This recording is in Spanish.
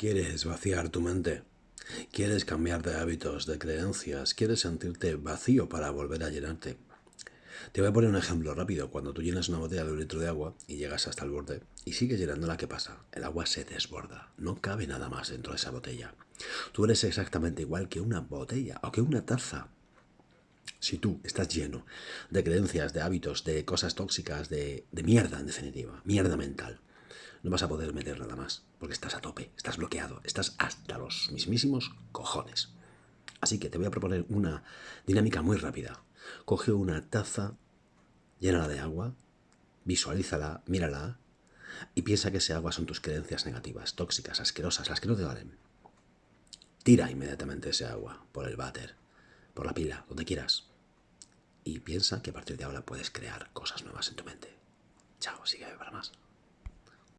¿Quieres vaciar tu mente? ¿Quieres cambiar de hábitos, de creencias? ¿Quieres sentirte vacío para volver a llenarte? Te voy a poner un ejemplo rápido. Cuando tú llenas una botella de un litro de agua y llegas hasta el borde y sigues llenándola, ¿qué pasa? El agua se desborda. No cabe nada más dentro de esa botella. Tú eres exactamente igual que una botella o que una taza. Si tú estás lleno de creencias, de hábitos, de cosas tóxicas, de, de mierda en definitiva, mierda mental, no vas a poder meter nada más, porque estás a tope, estás bloqueado, estás hasta los mismísimos cojones. Así que te voy a proponer una dinámica muy rápida. Coge una taza, llénala de agua, visualízala, mírala y piensa que ese agua son tus creencias negativas, tóxicas, asquerosas, las que no te valen. Tira inmediatamente ese agua por el váter, por la pila, donde quieras. Y piensa que a partir de ahora puedes crear cosas nuevas en tu mente. Chao, sigue para más.